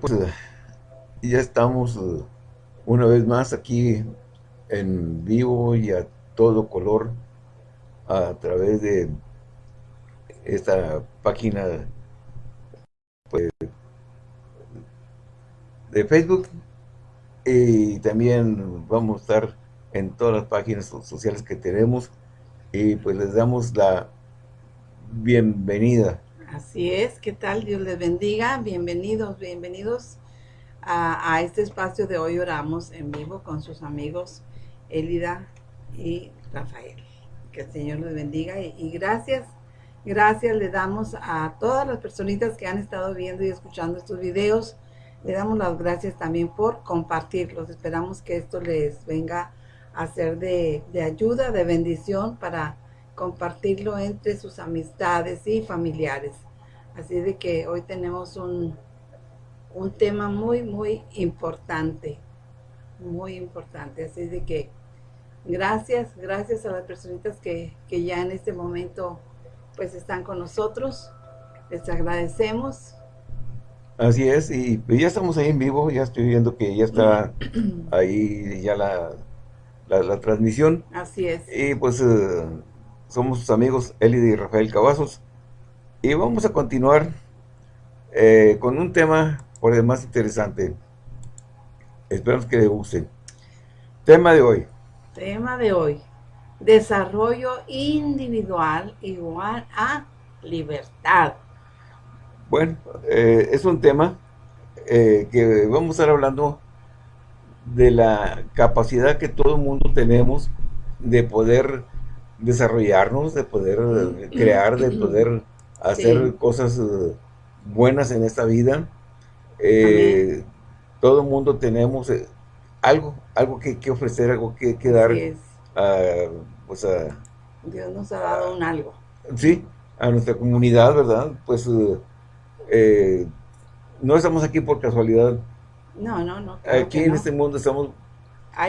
pues eh, ya estamos eh, una vez más aquí en vivo y a todo color a través de esta página pues, de Facebook. Y también vamos a estar en todas las páginas sociales que tenemos. Y pues les damos la bienvenida Así es, ¿qué tal? Dios les bendiga. Bienvenidos, bienvenidos a, este espacio de hoy oramos en vivo con sus amigos Elida y Rafael. Que el Señor les bendiga y, gracias, gracias le damos a todas las personitas que han estado viendo y escuchando estos videos. Le damos las gracias también por compartirlos. Esperamos que esto les venga a ser de, de ayuda, de bendición para compartirlo entre sus amistades y familiares. Así de que hoy tenemos un, un tema muy, muy importante, muy importante. Así de que gracias, gracias a las personitas que, que ya en este momento pues están con nosotros. Les agradecemos. Así es, y ya estamos ahí en vivo, ya estoy viendo que ya está ahí ya la, la, transmisión. Así es. Y pues eh, somos sus amigos Elida y Rafael Cavazos. Y vamos a continuar eh, con un tema por demás interesante. Esperamos que le guste. Tema de hoy. Tema de hoy. Desarrollo individual igual a libertad. Bueno, eh, es un tema eh, que vamos a estar hablando de la capacidad que todo el mundo tenemos de poder desarrollarnos, de poder crear, de poder hacer cosas eh, buenas en esta vida. Eh, todo el mundo tenemos eh, algo, algo que, que, ofrecer, algo que, que dar. pues Dios nos ha dado un algo. Sí, a nuestra comunidad, ¿verdad? Pues no estamos aquí por casualidad. No, no, no. Aquí en este mundo estamos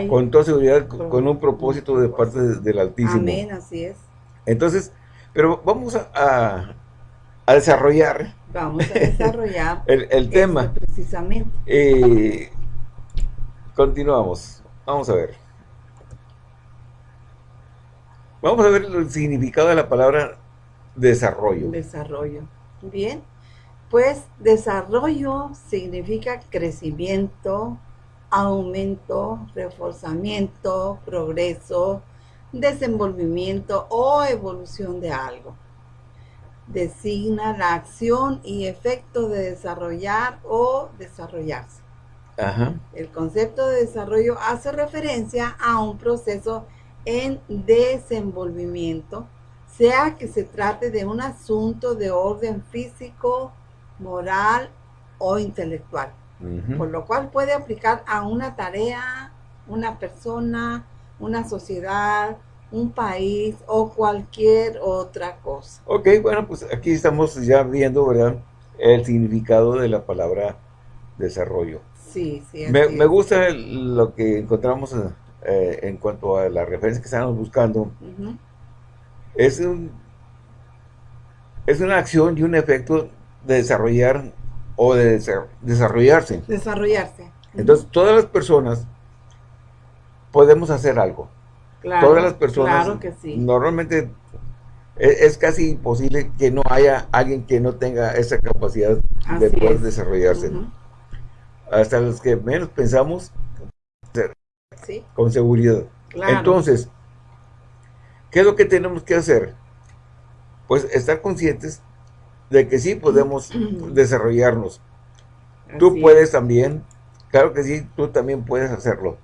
con toda seguridad con, un propósito de parte del Altísimo. Amén, así es. Entonces, pero vamos a, a desarrollar. Vamos a desarrollar el, tema. Precisamente. Eh, continuamos. Vamos a ver. Vamos a ver el significado de la palabra desarrollo. Desarrollo. Bien. Pues desarrollo significa crecimiento, aumento, reforzamiento, progreso, desenvolvimiento o evolución de algo. Designa la acción y efecto de desarrollar o desarrollarse. El concepto de desarrollo hace referencia a un proceso en desenvolvimiento, sea que se trate de un asunto de orden físico, moral o intelectual, por lo cual puede aplicar a una tarea, una persona, una sociedad, un país o cualquier otra cosa. Ok, bueno, pues aquí estamos ya viendo, ¿verdad? El significado de la palabra desarrollo. Sí, sí. Me, me, gusta lo que encontramos eh, en cuanto a la referencia que estamos buscando. Es un es una acción y un efecto de desarrollar o de desarrollarse. Desarrollarse. Entonces, todas las personas podemos hacer algo. Todas las personas, normalmente e, es, casi imposible que no haya alguien que no tenga esa capacidad de poder desarrollarse. Hasta los que menos pensamos, con seguridad. Entonces, ¿qué es lo que tenemos que hacer? Pues estar conscientes de que sí podemos desarrollarnos. tú puedes también, claro que sí, tú también puedes hacerlo.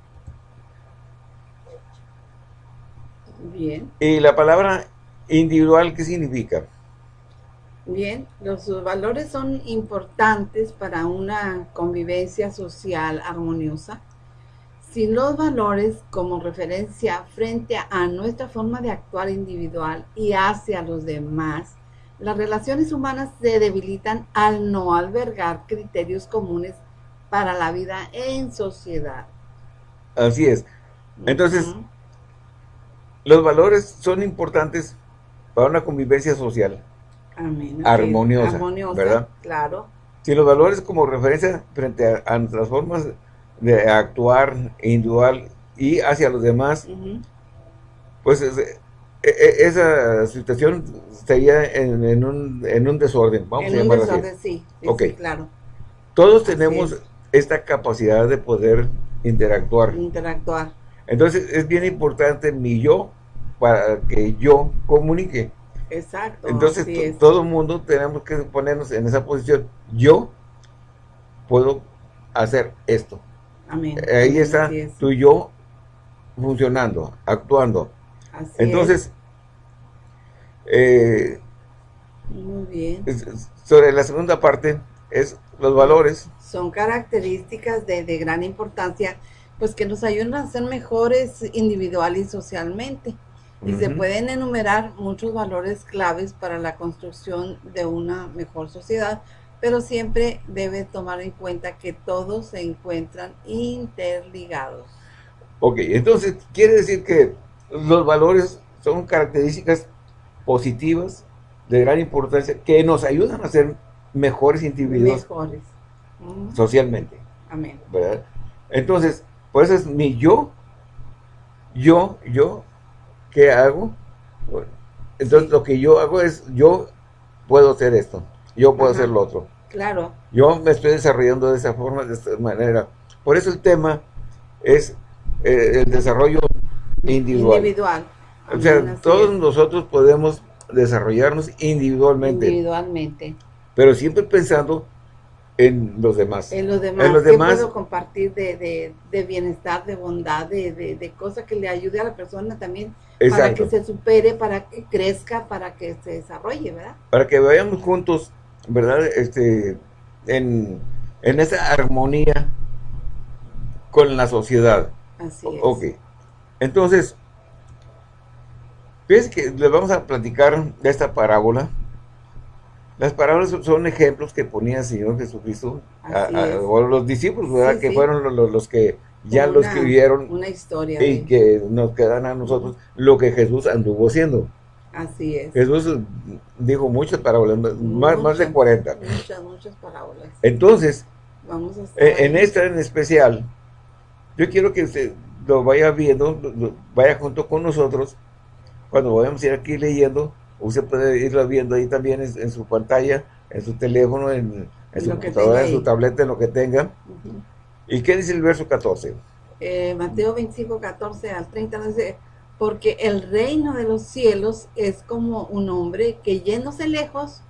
Bien. ¿Y la palabra individual qué significa? Bien, los valores son importantes para una convivencia social armoniosa. Sin los valores como referencia frente a nuestra forma de actuar individual y hacia los demás, las relaciones humanas se debilitan al no albergar criterios comunes para la vida en sociedad. Así es. Entonces, los valores son importantes para una convivencia social Amén. armoniosa, ¿verdad? Claro. si los valores como referencia frente a, nuestras formas de actuar individual y hacia los demás, pues e, e, esa situación sería en, un, en un desorden, vamos a llamarlo así. Sí, sí, claro. Todos tenemos esta capacidad de poder interactuar. Interactuar. Entonces es bien importante mi yo para que yo comunique. Exacto. Entonces todo el mundo tenemos que ponernos en esa posición. Yo puedo hacer esto. Amén. Ahí está tu yo funcionando, actuando. Así Entonces, eh, muy bien. Sobre la segunda parte es los valores. Son características de, de gran importancia, pues que nos ayudan a ser mejores individual y socialmente. Y se pueden enumerar muchos valores claves para la construcción de una mejor sociedad, pero siempre debe tomar en cuenta que todos se encuentran interligados. Ok, entonces quiere decir que los valores son características positivas de gran importancia que nos ayudan a ser mejores individuos mejores. socialmente. Amén. ¿verdad? Entonces, pues es mi yo, yo, yo, ¿qué hago? entonces lo que yo hago es, yo puedo hacer esto, yo puedo hacer lo otro. Claro. Yo me estoy desarrollando de esa forma, de esta manera. Por eso el tema es eh, el desarrollo individual. Individual. O sea, todos nosotros podemos desarrollarnos individualmente. Individualmente. Pero siempre pensando en los demás. En los demás. En los demás. puedo compartir de, bienestar, de bondad, de, cosas que le ayude a la persona también para que se supere, para que crezca, para que se desarrolle, ¿verdad? Para que vayamos juntos, ¿verdad? Este, en, en esa armonía con la sociedad. Así es. Ok. Entonces, fíjense que les vamos a platicar de esta parábola las parábolas son ejemplos que ponía el Señor Jesucristo a, o los discípulos, ¿verdad? que fueron los, que ya lo escribieron. Una historia. Y que nos quedan a nosotros lo que Jesús anduvo haciendo. Así es. Jesús dijo muchas parábolas, más, más de 40. Muchas, muchas parábolas. Entonces, Vamos a e, en, esta en especial, yo quiero que usted lo vaya viendo, vaya junto con nosotros, cuando vayamos a ir aquí leyendo, Usted puede irlo viendo ahí también en, su pantalla, en su teléfono, en, su computadora, en su tableta, en lo que tenga. ¿Y qué dice el verso 14? Eh, Mateo 25, 14 al 30 dice, porque el reino de los cielos es como un hombre que yéndose lejos,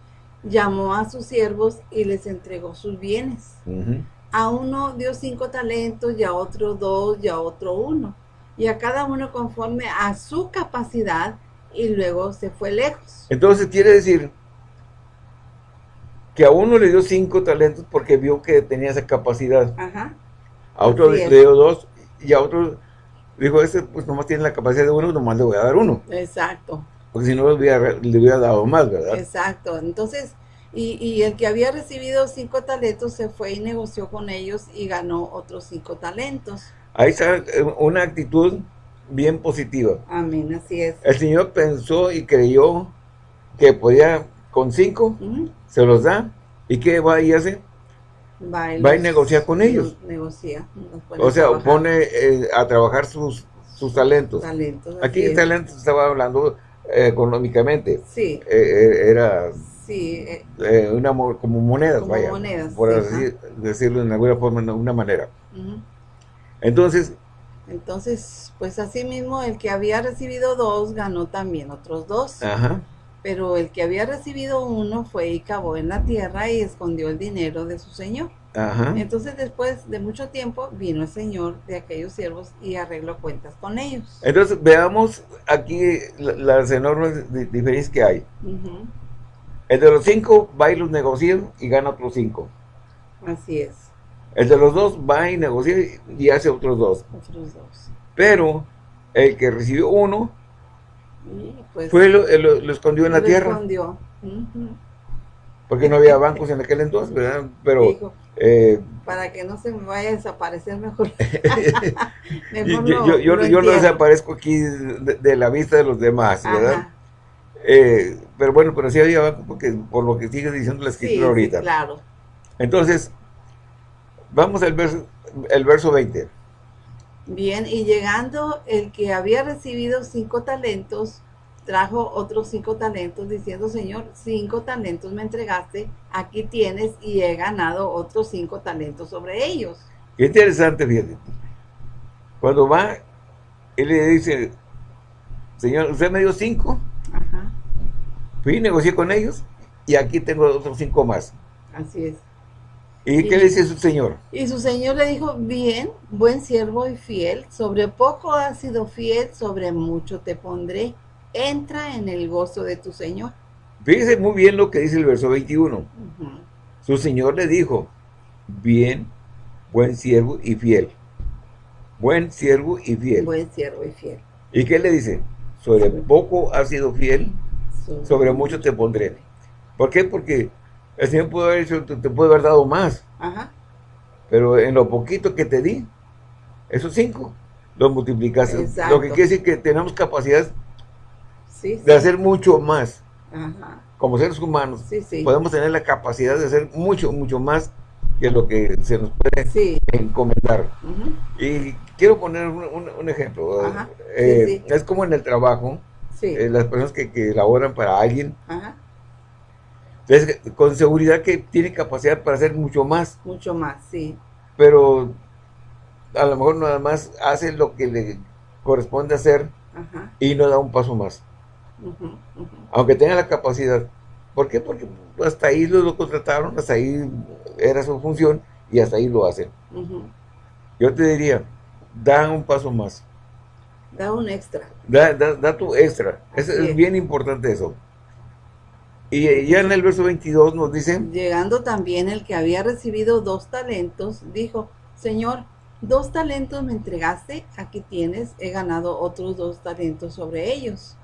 llamó a sus siervos y les entregó sus bienes. A uno dio cinco talentos, y a otro dos, y a otro uno. Y a cada uno conforme a su capacidad, y luego se fue lejos. Entonces quiere decir que a uno le dio cinco talentos porque vio que tenía esa capacidad. Ajá. A otro le dio dos y a otro dijo, este pues nomás tiene la capacidad de uno, nomás le voy a dar uno. Exacto. Porque si no le hubiera, le hubiera dado más, ¿verdad? Exacto. Entonces, y, y, el que había recibido cinco talentos se fue y negoció con ellos y ganó otros cinco talentos. Ahí está eh, una actitud bien positiva. Amén, así es. El Señor pensó y creyó que podía con cinco, se los da, ¿y qué va y hace? Va y, negocia con ellos. Negocia. O sea, pone eh, a trabajar sus, sus talentos. talentos Aquí el talento estaba hablando eh, económicamente. Sí. Eh, era sí, una, como monedas, como Monedas, por decirlo de alguna forma, de una manera. Entonces, entonces, pues así mismo el que había recibido dos ganó también otros dos. Ajá. Pero el que había recibido uno fue y cavó en la tierra y escondió el dinero de su señor. Ajá. Entonces después de mucho tiempo vino el señor de aquellos siervos y arregló cuentas con ellos. Entonces veamos aquí las enormes diferencias que hay. El de los cinco va y los negocia y gana otros cinco. Así es. El de los dos va y negocia y hace otros dos. Otros dos. Pero el que recibió uno, pues, fue lo, lo, escondió en la tierra. Escondió. Porque no había bancos en aquel entonces, ¿verdad? Pero... Eh, para que no se me vaya a desaparecer mejor. yo, yo, yo, lo desaparezco aquí de, la vista de los demás, ¿verdad? Eh, pero bueno, pero sí había bancos porque por lo que sigue diciendo la escritura ahorita. claro. Entonces, vamos al verso, el verso 20. Bien, y llegando el que había recibido cinco talentos, trajo otros cinco talentos, diciendo, Señor, cinco talentos me entregaste, aquí tienes, y he ganado otros cinco talentos sobre ellos. Qué interesante, fíjate. Cuando va, él le dice, Señor, usted me dio cinco. Fui, negocié con ellos, y aquí tengo otros cinco más. Así es. ¿Y, qué le dice su señor? Y su señor le dijo, bien, buen siervo y fiel, sobre poco has sido fiel, sobre mucho te pondré entra en el gozo de tu Señor. Fíjese muy bien lo que dice el verso 21. Su Señor le dijo, bien, buen siervo y fiel. Buen siervo y fiel. Buen siervo y fiel. ¿Y qué le dice? Sobre poco has sido fiel, sobre, mucho te pondré. ¿Por qué? Porque el Señor puede haber hecho, te, puede haber dado más. Ajá. Pero en lo poquito que te di, esos cinco, los multiplicaste. Lo que quiere decir que tenemos capacidad de hacer mucho más. Como seres humanos, podemos tener la capacidad de hacer mucho, mucho más que lo que se nos puede encomendar. Y quiero poner un, ejemplo. Eh, es como en el trabajo, eh, las personas que, que laboran para alguien, Entonces, con seguridad que tiene capacidad para hacer mucho más. Mucho más, sí. Pero a lo mejor nada más hace lo que le corresponde hacer y no da un paso más. Aunque tenga la capacidad. ¿Por qué? Porque hasta ahí lo, contrataron, hasta ahí era su función y hasta ahí lo hacen. Yo te diría, da un paso más. Da un extra. Da, da, tu extra. Es, bien importante eso. Y ya en el verso 22 nos dice... Llegando también el que había recibido dos talentos, dijo, Señor, dos talentos me entregaste, aquí tienes, he ganado otros dos talentos sobre ellos.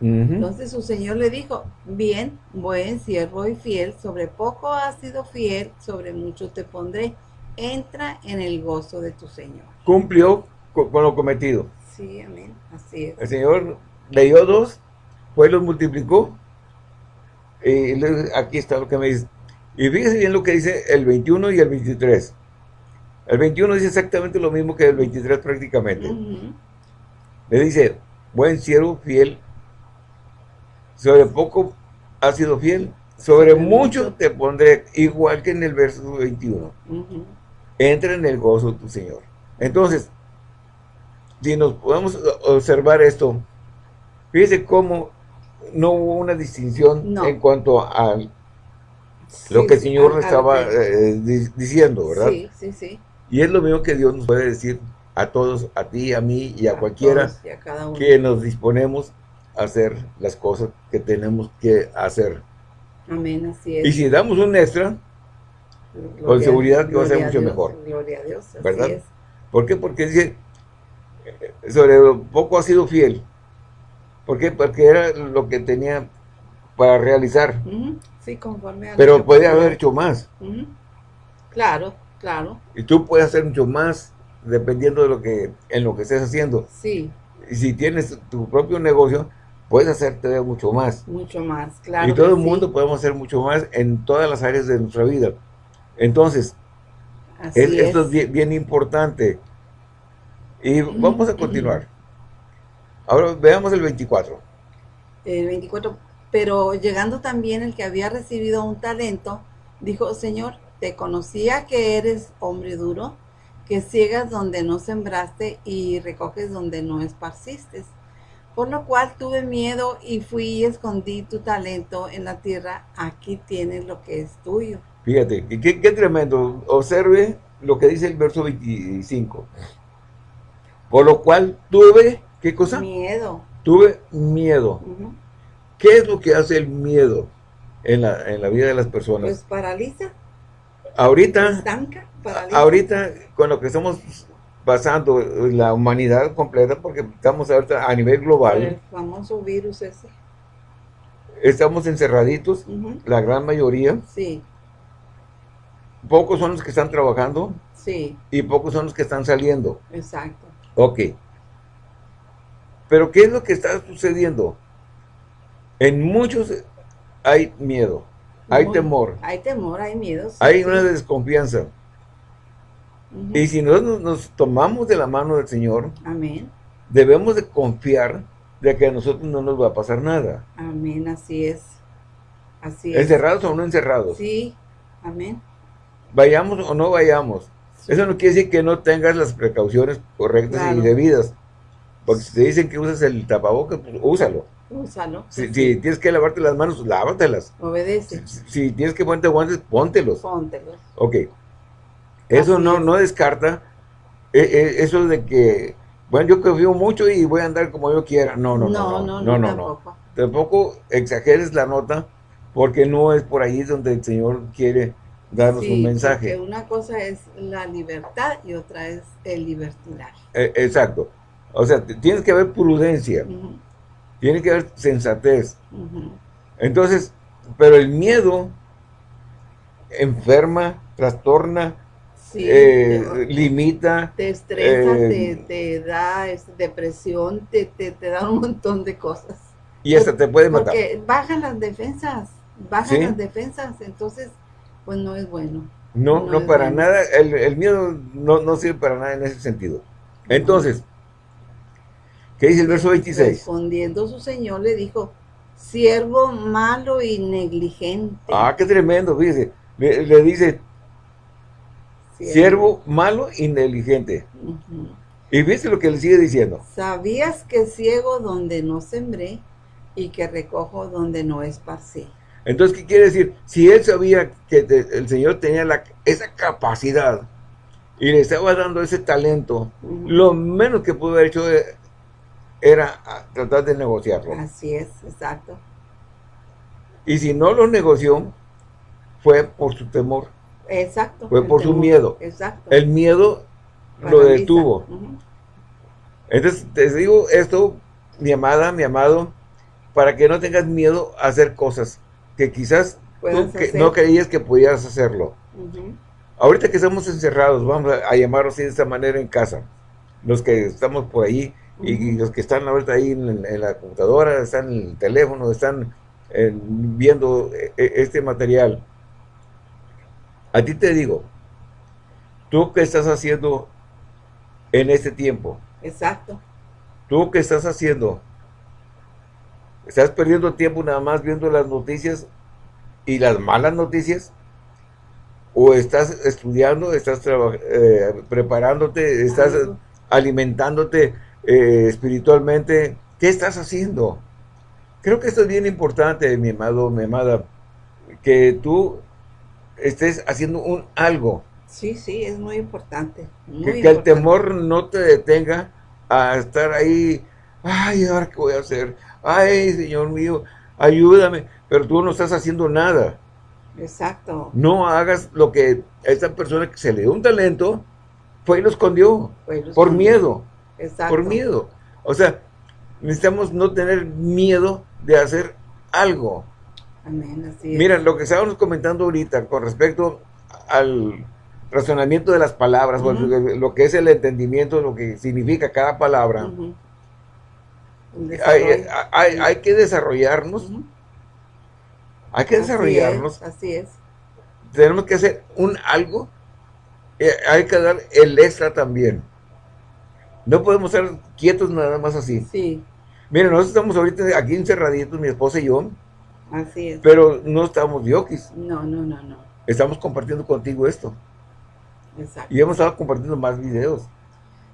Entonces su señor le dijo, bien, buen siervo y fiel, sobre poco has sido fiel, sobre mucho te pondré. Entra en el gozo de tu señor. Cumplió con, lo cometido. Sí, amén, así es. El señor le dio dos, pues los multiplicó. Y aquí está lo que me dice. Y fíjese bien lo que dice el 21 y el 23. El 21 dice exactamente lo mismo que el 23 prácticamente. Le dice, buen siervo, fiel sobre poco has sido fiel, sobre mucho te pondré, igual que en el verso 21. Entra en el gozo tu Señor. Entonces, si nos podemos observar esto, fíjese cómo no hubo una distinción en cuanto a lo que el Señor estaba eh, diciendo, ¿verdad? Sí, sí, sí. Y es lo mismo que Dios nos puede decir a todos, a ti, a mí y a, cualquiera que nos disponemos hacer las cosas que tenemos que hacer. Amén, así es. Y si damos un extra, con seguridad que va a ser mucho mejor. Gloria a Dios, ¿verdad? ¿Por qué? Porque dice, sobre poco ha sido fiel. ¿Por qué? Porque era lo que tenía para realizar. Sí, conforme a Pero puede haber hecho más. Claro, claro. Y tú puedes hacer mucho más dependiendo de lo que en lo que estés haciendo. Sí. Y si tienes tu propio negocio, puedes hacer todavía mucho más. Mucho más, claro. Y todo el mundo podemos hacer mucho más en todas las áreas de nuestra vida. Entonces, esto es bien, importante. Y vamos a continuar. Ahora veamos el 24. El 24. Pero llegando también el que había recibido un talento, dijo, Señor, te conocía que eres hombre duro, que ciegas donde no sembraste y recoges donde no esparciste. Por lo cual tuve miedo y fui y escondí tu talento en la tierra. Aquí tienes lo que es tuyo. Fíjate, qué, qué tremendo. Observe lo que dice el verso 25. Por lo cual tuve, ¿qué cosa? Miedo. Tuve miedo. ¿Qué es lo que hace el miedo en la, en la vida de las personas? Pues paraliza. Ahorita, Estanca, paraliza. ahorita con lo que estamos pasando la humanidad completa porque estamos ahorita a nivel global. El famoso virus ese. Estamos encerraditos, la gran mayoría. Sí. Pocos son los que están trabajando. Sí. Y pocos son los que están saliendo. Exacto. Ok. Pero ¿qué es lo que está sucediendo? En muchos hay miedo. hay temor. Hay temor, hay miedo. hay una desconfianza. Y si nosotros nos tomamos de la mano del Señor, Amén. debemos de confiar de que a nosotros no nos va a pasar nada. Amén, así es. Así es. ¿Encerrados o no encerrados? Sí, amén. Vayamos o no vayamos. Eso no quiere decir que no tengas las precauciones correctas y debidas. Porque si te dicen que usas el tapabocas, pues úsalo. Úsalo. Si, tienes que lavarte las manos, lávatelas. Obedece. Si, tienes que ponerte guantes, póntelos. Póntelos. Ok. Eso no, no descarta eh, eh, eso de que, bueno, yo confío mucho y voy a andar como yo quiera. No, no, no. No, no, no, tampoco. Tampoco exageres la nota porque no es por ahí donde el Señor quiere darnos un mensaje. una cosa es la libertad y otra es el libertinaje. Eh, exacto. O sea, tienes que haber prudencia. Tiene que haber sensatez. Entonces, pero el miedo enferma, trastorna, eh, limita. Te estresa, eh, te, da este, depresión, te, da un montón de cosas. Y hasta te puede matar. Porque bajan las defensas, bajan las defensas, entonces, pues no es bueno. No, no, para nada, el, miedo no, no sirve para nada en ese sentido. Entonces, ¿Qué dice el verso 26? Respondiendo su señor le dijo, siervo malo y negligente. Ah, qué tremendo, fíjese. Le, dice, siervo. malo y negligente. Y viste lo que le sigue diciendo. Sabías que ciego donde no sembré y que recojo donde no esparcí. Entonces, ¿qué quiere decir? Si él sabía que el Señor tenía la, esa capacidad y le estaba dando ese talento, lo menos que pudo haber hecho era tratar de negociarlo. Así es, exacto. Y si no lo negoció, fue por su temor. Exacto. Fue por su miedo. Exacto. El miedo lo detuvo. Entonces, te digo esto, mi amada, mi amado, para que no tengas miedo a hacer cosas que quizás tú no creías que pudieras hacerlo. Ahorita que estamos encerrados, vamos a, a llamarlo así de esta manera en casa, los que estamos por ahí, y, los que están ahorita ahí en, la computadora, están en el teléfono, están eh, viendo eh, este material. A ti te digo, ¿tú qué estás haciendo en este tiempo? Exacto. ¿Tú qué estás haciendo? ¿Estás perdiendo tiempo nada más viendo las noticias y las malas noticias? ¿O estás estudiando, estás preparándote, estás alimentándote eh, espiritualmente, ¿qué estás haciendo? Creo que esto es bien importante, mi amado, mi amada, que tú estés haciendo un algo. Sí, sí, es muy importante. que, el temor no te detenga a estar ahí, ay, ahora qué voy a hacer, ay, Señor mío, ayúdame, pero tú no estás haciendo nada. Exacto. No hagas lo que esta persona que se le dio un talento, fue y lo escondió, por miedo por miedo. O sea, necesitamos no tener miedo de hacer algo. Amén, Mira, lo que estábamos comentando ahorita con respecto al razonamiento de las palabras, lo que es el entendimiento, lo que significa cada palabra, hay, que desarrollarnos. Hay que desarrollarnos. así es. Tenemos que hacer un algo. Eh, hay que dar el extra también. No podemos estar quietos nada más así. Sí. Miren, nosotros estamos ahorita aquí encerraditos, mi esposa y yo. Así es. Pero no estamos diokis. No, no, no, no. Estamos compartiendo contigo esto. Exacto. Y hemos estado compartiendo más videos.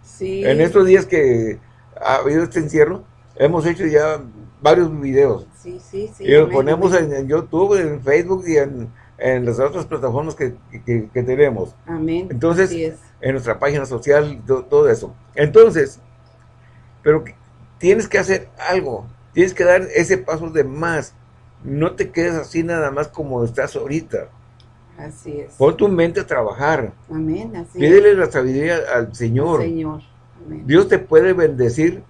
Sí. En estos días que ha habido este encierro, hemos hecho ya varios videos. Sí, sí, sí. Y los ponemos en, YouTube, en Facebook y en, en las otras plataformas que, que, tenemos. Amén. Entonces, en nuestra página social, todo, eso. Entonces, pero tienes que hacer algo, tienes que dar ese paso de más. No te quedes así nada más como estás ahorita. Así es. Pon tu mente a trabajar. Amén, así Pídele la sabiduría al Señor. Señor. Dios te puede bendecir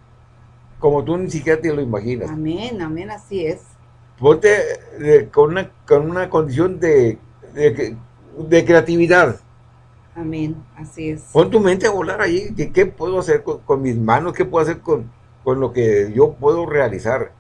como tú ni siquiera te lo imaginas. Amén, amén, así es. Ponte eh, con, una, con una condición de, de creatividad. Amén, así es. Pon tu mente a volar ahí. ¿Qué, puedo hacer con, mis manos? ¿Qué puedo hacer con, con lo que yo puedo realizar?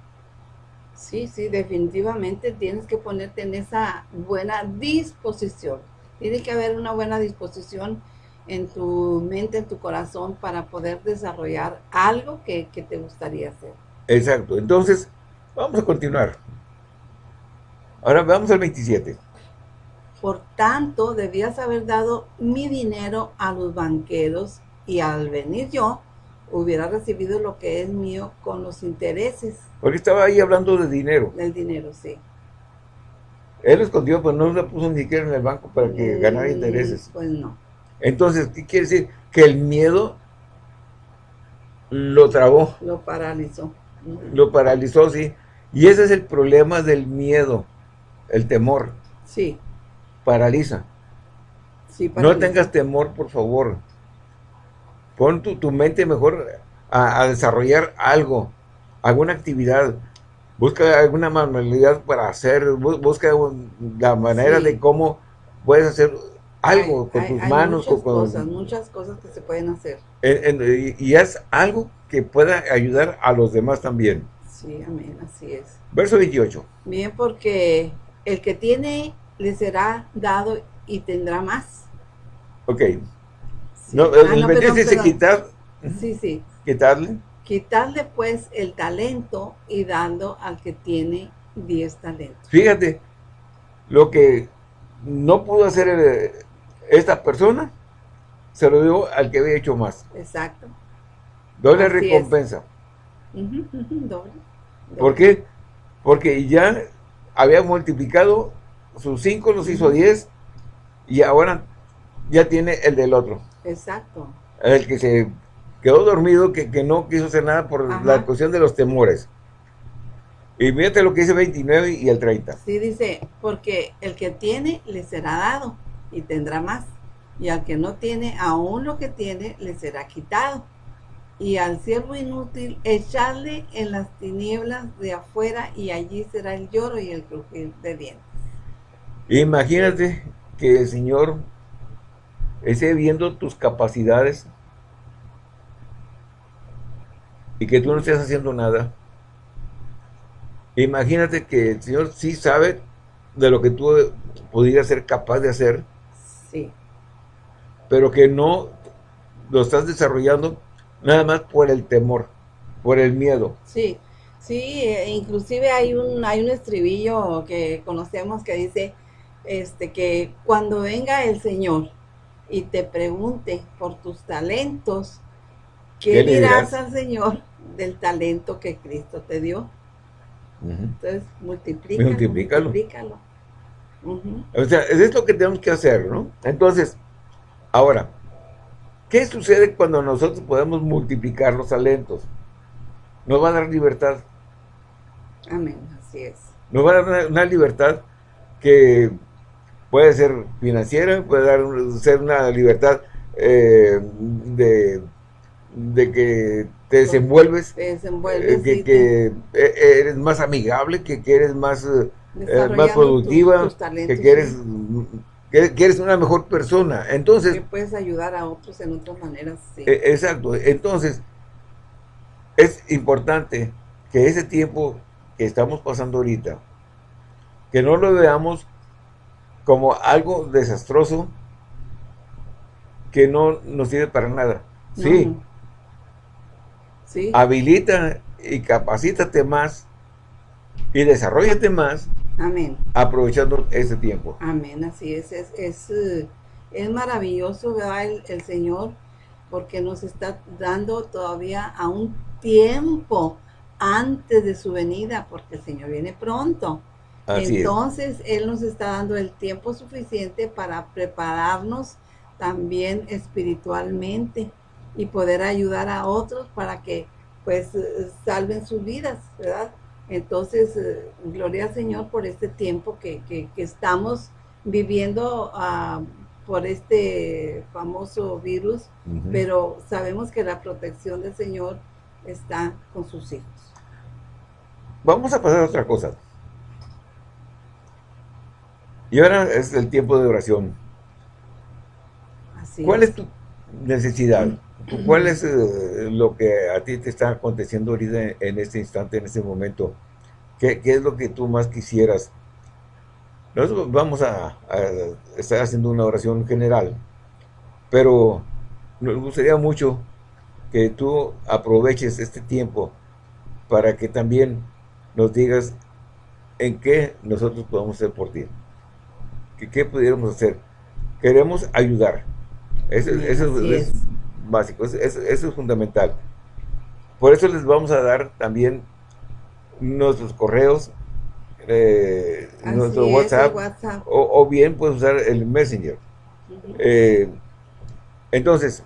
Sí, sí, definitivamente tienes que ponerte en esa buena disposición. Tiene que haber una buena disposición en tu mente, en tu corazón, para poder desarrollar algo que, que te gustaría hacer. Exacto. Entonces, vamos a continuar. Ahora vamos al 27. Por tanto, debías haber dado mi dinero a los banqueros y al venir yo, hubiera recibido lo que es mío con los intereses. Porque estaba ahí hablando de dinero. Del dinero, sí. Él lo escondió, pero no lo puso ni siquiera en el banco para que ganara intereses. Pues no. Entonces, ¿qué quiere decir? Que el miedo lo trabó. Lo paralizó. Lo paralizó, sí. Y ese es el problema del miedo, el temor. Sí. Paraliza. Sí, paraliza. No tengas temor, por favor. Pon tu, mente mejor a, desarrollar algo, alguna actividad. Busca alguna manualidad para hacer, busca la manera de cómo puedes hacer algo con tus manos. Muchas cosas, muchas cosas que se pueden hacer. y, es algo que pueda ayudar a los demás también. Sí, amén, así es. Verso 28. Bien, porque el que tiene le será dado y tendrá más. Ok. No, el ah, dice quitar. Sí, sí. Quitarle. Quitarle pues el talento y dando al que tiene 10 talentos. Fíjate, lo que no pudo hacer eh, esta persona, se lo dio al que había hecho más. Exacto. Doble recompensa. Doble. ¿Por qué? Porque ya había multiplicado sus 5, los hizo 10 y ahora ya tiene el del otro. Exacto. El que se quedó dormido, que, no quiso hacer nada por la cuestión de los temores. Y fíjate lo que dice 29 y el 30. Sí, dice, porque el que tiene le será dado y tendrá más. Y al que no tiene, aún lo que tiene le será quitado. Y al siervo inútil, echarle en las tinieblas de afuera y allí será el lloro y el crujir de dientes. Imagínate que el Señor ese viendo tus capacidades y que tú no estés haciendo nada. Imagínate que el Señor sí sabe de lo que tú podrías ser capaz de hacer. Sí. Pero que no lo estás desarrollando nada más por el temor, por el miedo. Sí, sí, e inclusive hay un, hay un estribillo que conocemos que dice este que cuando venga el Señor y te pregunte por tus talentos, ¿qué, dirás al Señor del talento que Cristo te dio? Entonces, multiplícalo. multiplícalo. O sea, es lo que tenemos que hacer, ¿no? Entonces, ahora, ¿qué sucede cuando nosotros podemos multiplicar los talentos? Nos va a dar libertad. Amén, así es. Nos va a dar una libertad que puede ser financiera, puede dar, ser una libertad eh, de, de, que te desenvuelves, te desenvuelves eh, que, e, eres más amigable, que, eres más, eh, más productiva, que, quieres que, eres una mejor persona. Entonces, que puedes ayudar a otros en otras maneras. E, exacto. Entonces, es importante que ese tiempo que estamos pasando ahorita, que no lo veamos como algo desastroso que no nos sirve para nada. Sí. sí. Habilita y capacítate más y desarrollate más. Amén. Aprovechando ese tiempo. Amén, así es. Es, es, es maravilloso, ¿verdad? El, el Señor, porque nos está dando todavía a un tiempo antes de su venida, porque el Señor viene pronto. Entonces, Él nos está dando el tiempo suficiente para prepararnos también espiritualmente y poder ayudar a otros para que pues eh, salven sus vidas, ¿verdad? Entonces, eh, gloria al Señor por este tiempo que, estamos viviendo ah, por este famoso virus, pero sabemos que la protección del Señor está con sus hijos. Vamos a pasar a otra cosa. Y ahora es el tiempo de oración. ¿Cuál es. tu necesidad? ¿Cuál es eh, lo que a ti te está aconteciendo ahorita en este instante, en este momento? ¿Qué, es lo que tú más quisieras? Nosotros vamos a, estar haciendo una oración general, pero nos gustaría mucho que tú aproveches este tiempo para que también nos digas en qué nosotros podemos hacer por ti. ¿Qué, pudiéramos hacer? Queremos ayudar. Eso, es, básico, eso, es fundamental. Por eso les vamos a dar también nuestros correos, eh, nuestro WhatsApp, O, bien puedes usar el Messenger. Eh, entonces,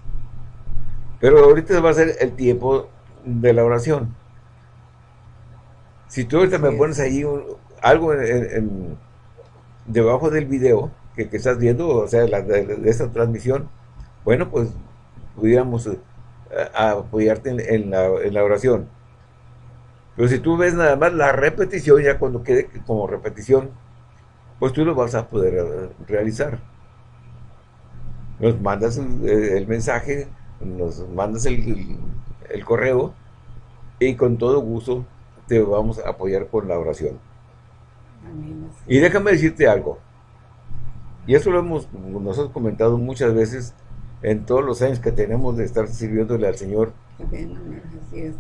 pero ahorita va a ser el tiempo de la oración. Si tú ahorita me pones ahí algo en, debajo del video que, estás viendo, o sea, de, esta transmisión, bueno, pues pudiéramos eh, apoyarte en, la, en la oración. Pero si tú ves nada más la repetición, ya cuando quede como repetición, pues tú lo vas a poder eh, realizar. Nos mandas el, mensaje, nos mandas el, correo y con todo gusto te vamos a apoyar con la oración. Y déjame decirte algo. Y eso lo hemos nosotros comentado muchas veces en todos los años que tenemos de estar sirviéndole al Señor. Así es.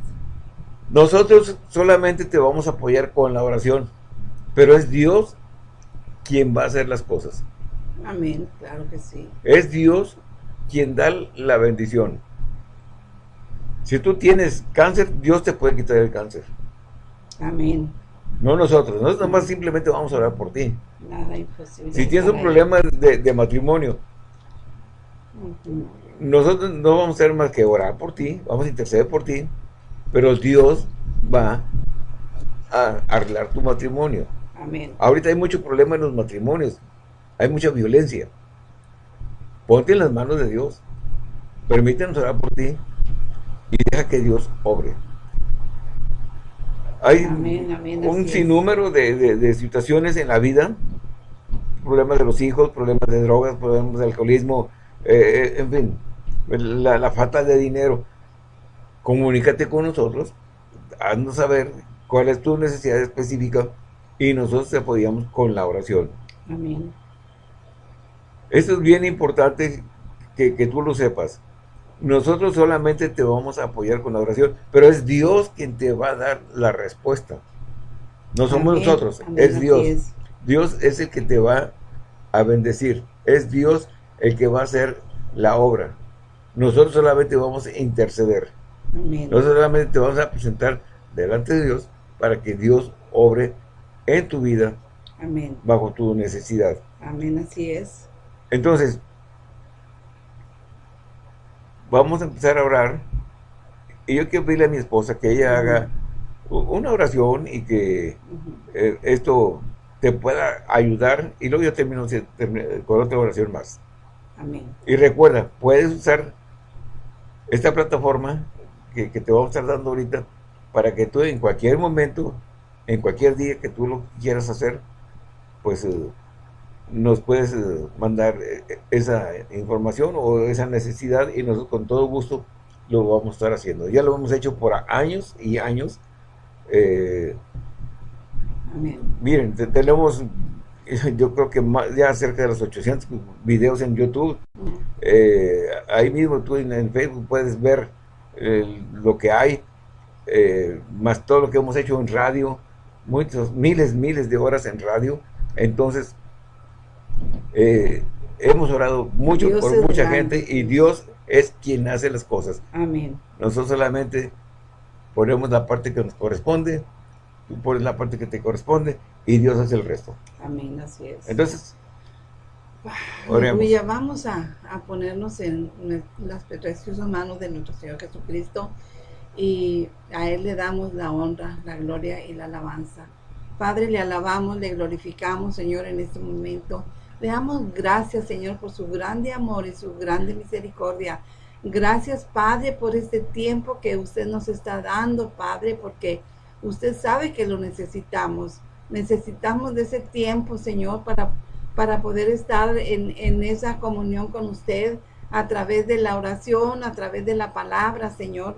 Nosotros solamente te vamos a apoyar con la oración, pero es Dios quien va a hacer las cosas. Amén, claro que sí. Es Dios quien da la bendición. Si tú tienes cáncer, Dios te puede quitar el cáncer. Amén. No nosotros, nosotros más simplemente vamos a orar por ti. Nada imposible. Si tienes un problema de, matrimonio, nosotros no vamos a hacer más que orar por ti, vamos a interceder por ti, pero Dios va a arreglar tu matrimonio. Amén. Ahorita hay mucho problema en los matrimonios. Hay mucha violencia. Ponte en las manos de Dios. Permítenos orar por ti y deja que Dios obre. Hay un sinnúmero de, situaciones en la vida, problemas de los hijos, problemas de drogas, problemas de alcoholismo, eh, eh, en fin, la, la falta de dinero comunícate con nosotros, haznos saber cuál es tu necesidad específica y nosotros te apoyamos con la oración. Amén. Esto es bien importante que, tú lo sepas. Nosotros solamente te vamos a apoyar con la oración, pero es Dios quien te va a dar la respuesta. No somos nosotros, es Dios. Dios es el que te va a bendecir. Es Dios el que va a hacer la obra. Nosotros solamente vamos a interceder. No solamente te vamos a presentar delante de Dios para que Dios obre en tu vida Amén. bajo tu necesidad. Amén, así es. Entonces, vamos a empezar a orar. Y yo quiero pedirle a mi esposa que ella haga una oración y que eh, esto te pueda ayudar. Y luego yo termino con otra oración más. Amén. Y recuerda, puedes usar esta plataforma que, te vamos a estar dando ahorita para que tú en cualquier momento, en cualquier día que tú lo quieras hacer, pues eh, nos puedes eh, mandar eh, esa información o esa necesidad y nosotros con todo gusto lo vamos a estar haciendo. Ya lo hemos hecho por años y años. Miren, tenemos yo creo que más, ya cerca de los 800 videos en YouTube. ahí mismo tú en Facebook puedes ver lo que hay, eh, más todo lo que hemos hecho en radio, muchos, miles, miles de horas en radio. Entonces, eh, hemos orado mucho por mucha gente y Dios es quien hace las cosas. Amén. Nosotros solamente ponemos la parte que nos corresponde, tú pones la parte que te corresponde y Dios hace el resto. Amén, así es. Entonces, ya vamos a, ponernos en las preciosas manos de nuestro Señor Jesucristo y a Él le damos la honra, la gloria y la alabanza. Padre, le alabamos, le glorificamos, Señor, en este momento. Le damos gracias, Señor, por su grande amor y su grande misericordia. Gracias, Padre, por este tiempo que usted nos está dando, Padre, porque usted sabe que lo necesitamos. Necesitamos de ese tiempo, Señor, para para poder estar en, esa comunión con usted a través de la oración, a través de la palabra, Señor.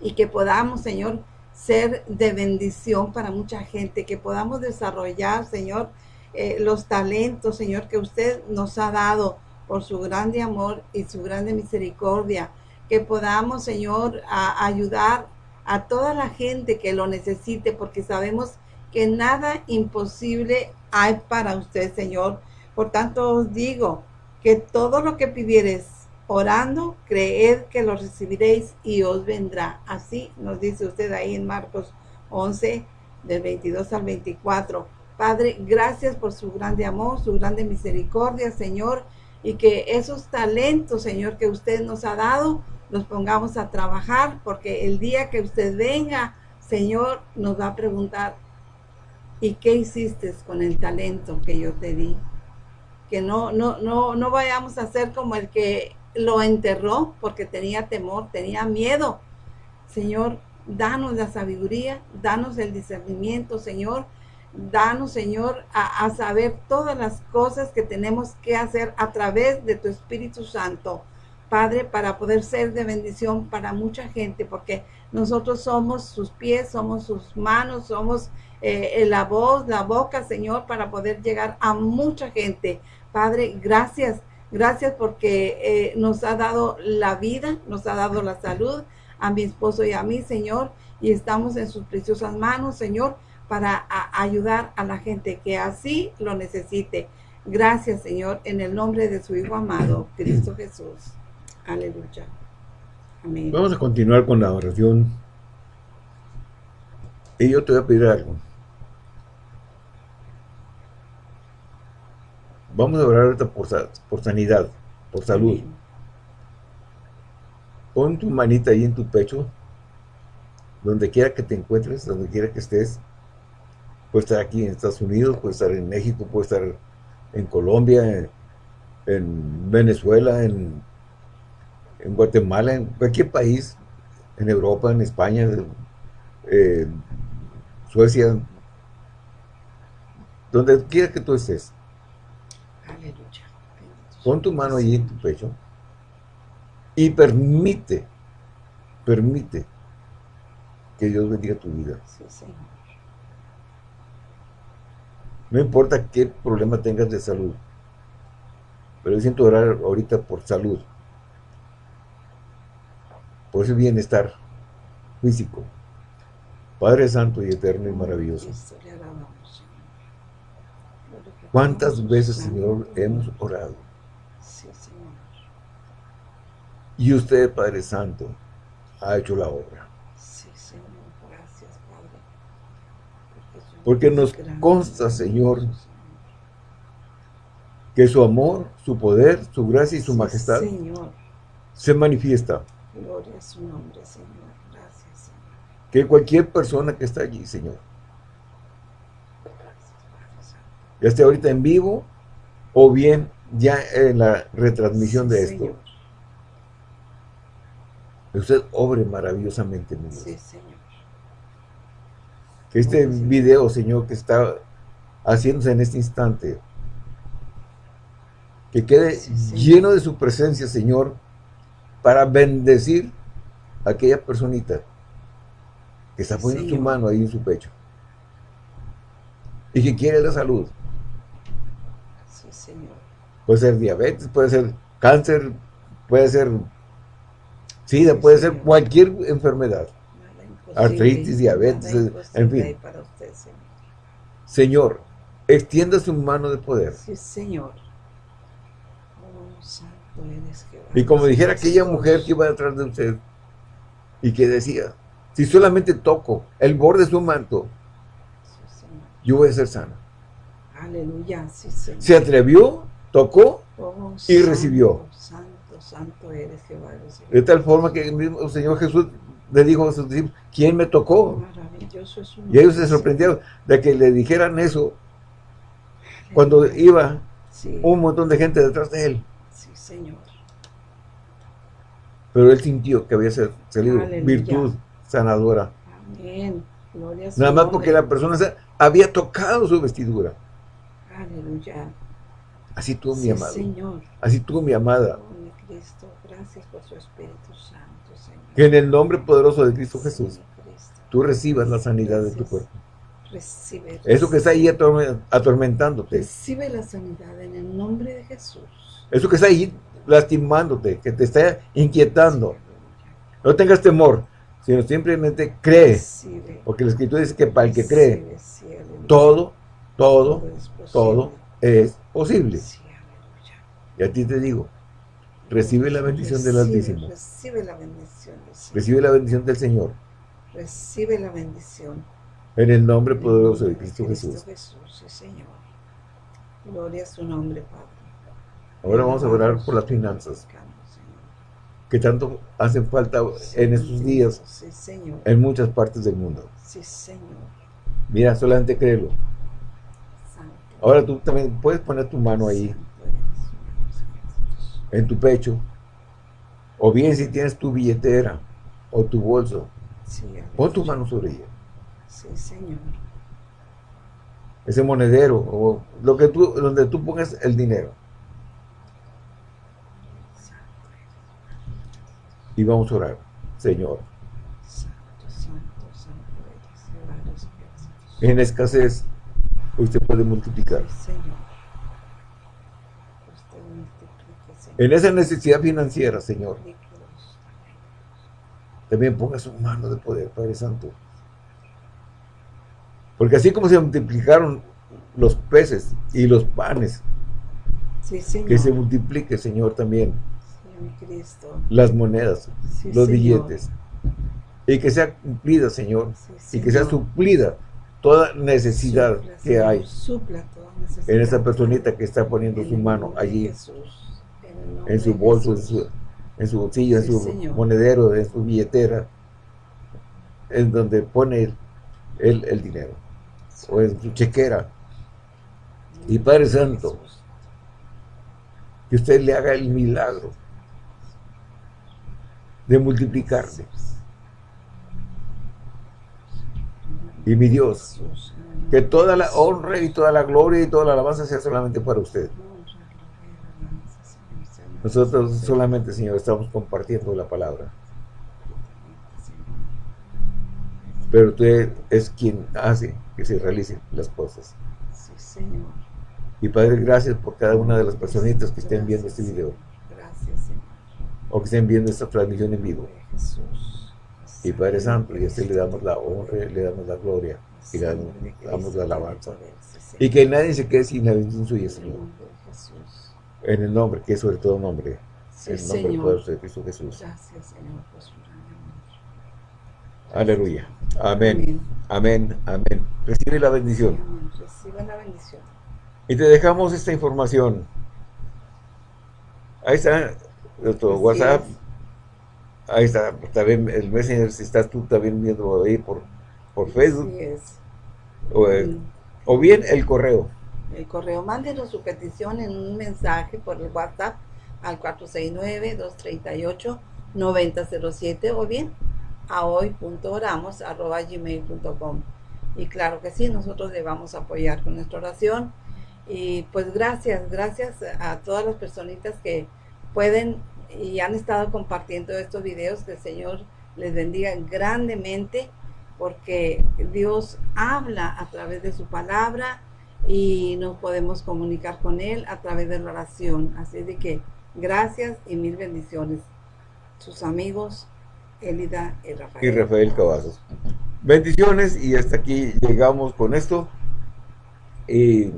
Y que podamos, Señor, ser de bendición para mucha gente, que podamos desarrollar, Señor, eh, los talentos, Señor, que usted nos ha dado por su grande amor y su grande misericordia, que podamos, Señor, ayudar a toda la gente que lo necesite, porque sabemos que nada imposible hay para usted, Señor. Por tanto, os digo que todo lo que pidieres orando, creed que lo recibiréis y os vendrá. Así nos dice usted ahí en Marcos 11, del 22 al 24. Padre, gracias por su grande amor, su grande misericordia, Señor, y que esos talentos, Señor, que usted nos ha dado, los pongamos a trabajar, porque el día que usted venga, Señor, nos va a preguntar, ¿y qué hiciste con el talento que yo te di? Que no, no, no, no vayamos a ser como el que lo enterró porque tenía temor, tenía miedo. Señor, danos la sabiduría, danos el discernimiento, Señor. Danos, Señor, a, saber todas las cosas que tenemos que hacer a través de tu Espíritu Santo, Padre, para poder ser de bendición para mucha gente, porque nosotros somos sus pies, somos sus manos, somos eh, la voz, la boca, Señor, para poder llegar a mucha gente. Padre, gracias Gracias porque eh, nos ha dado la vida, nos ha dado la salud a mi esposo y a mí, Señor, y estamos en sus preciosas manos, Señor, para ayudar a la gente que así lo necesite. Gracias, Señor, en el nombre de su Hijo amado, Cristo Jesús. Aleluya. Amén. Vamos a continuar con la oración. Y yo te voy a pedir algo. Vamos a orar ahorita por, por sanidad, por salud. Pon tu manita ahí en tu pecho, donde quiera que te encuentres, donde quiera que estés. Puede estar aquí en Estados Unidos, puede estar en México, puede estar en Colombia, en, Venezuela, en, en, Guatemala, en cualquier país, en Europa, en España, en Suecia, donde quiera que tú estés. Pon tu mano allí en tu pecho y permite, permite que Dios bendiga tu vida. No importa qué problema tengas de salud, pero yo siento orar ahorita por salud, por ese bienestar físico. Padre Santo y Eterno y maravilloso. ¿Cuántas veces, Señor, hemos orado? Y usted, Padre Santo, ha hecho la obra. Porque, nos consta, Señor, que su amor, su poder, su gracia y su majestad se manifiesta. Gloria a su nombre, Señor. Gracias, Señor. Que cualquier persona que está allí, Señor, ya esté ahorita en vivo o bien ya en la retransmisión de esto. Usted obre maravillosamente, mi Dios. Sí, Señor. Que este video, Señor, que está haciéndose en este instante, que quede lleno de su presencia, Señor, para bendecir a aquella personita que está poniendo su mano ahí en su pecho y que quiere la salud. Puede ser diabetes, puede ser cáncer, puede ser SIDA, puede ser cualquier enfermedad. Artritis, diabetes, en fin. señor. extienda su mano de poder. Sí, Señor. Y como dijera aquella mujer que iba detrás de usted y que decía, si solamente toco el borde de su manto, yo voy a ser sana. Aleluya, sí, Señor. Se atrevió tocó oh, y recibió. Santo, santo eres Jehová. De tal forma que el mismo Señor Jesús le dijo a sus discípulos, ¿quién me tocó? Maravilloso es y ellos se sorprendieron de que le dijeran eso cuando iba un montón de gente detrás de él. Sí, Señor. Pero él sintió que había salido virtud sanadora. Amén. Nada más porque la persona había tocado su vestidura. Aleluya. Así tú, mi amado. Así tú, mi amada. Cristo, gracias por su Espíritu Santo, Señor. Que en el nombre poderoso de Cristo Jesús, tú recibas la sanidad de tu cuerpo. Recibe, Eso que está ahí atormentándote. Recibe la sanidad en el nombre de Jesús. Eso que está ahí lastimándote, que te está inquietando. No tengas temor, sino simplemente cree. Porque la Escritura dice que para el que cree, todo, todo, todo es posible. Y a ti te digo, recibe la bendición del Altísimo. Recibe la bendición. Recibe la bendición del Señor. Recibe la bendición. En el nombre poderoso de Cristo, Jesús. Jesús, Señor. Gloria a su nombre, Padre. Ahora vamos a orar por las finanzas. Que tanto hacen falta en estos días. En muchas partes del mundo. Sí, Señor. Mira, solamente créelo. Ahora tú también puedes poner tu mano ahí. En tu pecho. O bien si tienes tu billetera o tu bolso. Pon tu mano sobre ella. Sí, Señor. Ese monedero, o lo que tú, donde tú pongas el dinero. Y vamos a orar, Señor. En escasez, usted puede multiplicar. En esa necesidad financiera, Señor. También ponga su mano de poder, Padre Santo. Porque así como se multiplicaron los peces y los panes, que se multiplique, Señor, también las monedas, los billetes, y que sea cumplida, Señor, y que sea suplida toda necesidad que hay en esa personita que está poniendo su mano allí, en su bolso, en su, en su bolsillo, en su monedero, en su billetera, en donde pone el, el dinero o en su chequera. Y Padre Santo, que usted le haga el milagro de multiplicarse. Y mi Dios, que toda la honra y toda la gloria y toda la alabanza sea solamente para usted. Nosotros solamente, Señor, estamos compartiendo la palabra. Pero usted es quien hace que se realicen las cosas. Sí, Señor. Y Padre, gracias por cada una de las personitas que estén viendo este video. O que estén viendo esta transmisión en vivo. Y Padre Santo, y a este le damos la honra, le damos la gloria y le damos, la alabanza. Y que nadie se quede sin la bendición suya, Señor. En el nombre, que es sobre todo nombre. en el nombre poderoso de Cristo Jesús. Gracias, Señor, Aleluya. Amén. Amén. Amén. Recibe la bendición. Recibe la bendición. Y te dejamos esta información. Ahí está nuestro WhatsApp. Ahí está también el Messenger, si estás tú también viendo ahí por, por Facebook. es. Eh, o, bien el correo. El correo, mándenos su petición en un mensaje por el WhatsApp al 469-238-9007 o bien a hoy.oramos.gmail.com y claro que sí, nosotros le vamos a apoyar con nuestra oración y pues gracias, gracias a todas las personitas que pueden y han estado compartiendo estos videos, que el Señor les bendiga grandemente porque Dios habla a través de su palabra y nos podemos comunicar con Él a través de la oración. Así de que gracias y mil bendiciones. Sus amigos, Elida y Rafael. Y Rafael Cavazos. Bendiciones y hasta aquí llegamos con esto. Y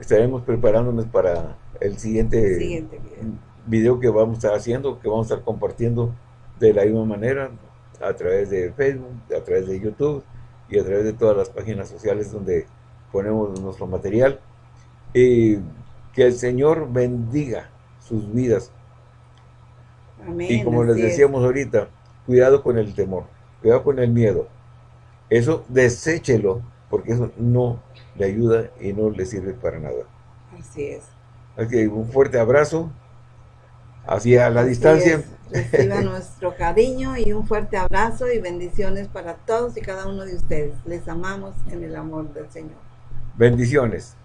estaremos preparándonos para el siguiente, video. Que vamos a estar haciendo, que vamos a estar compartiendo de la misma manera a través de Facebook, a través de YouTube y a través de todas las páginas sociales donde ponemos nuestro material. Y que el Señor bendiga sus vidas. y como les decíamos ahorita, cuidado con el temor, cuidado con el miedo. Eso deséchelo, porque eso no le ayuda y no le sirve para nada. Así es. Así un fuerte abrazo hacia la distancia. Reciba nuestro cariño y un fuerte abrazo y bendiciones para todos y cada uno de ustedes. Les amamos en el amor del Señor. Bendiciones.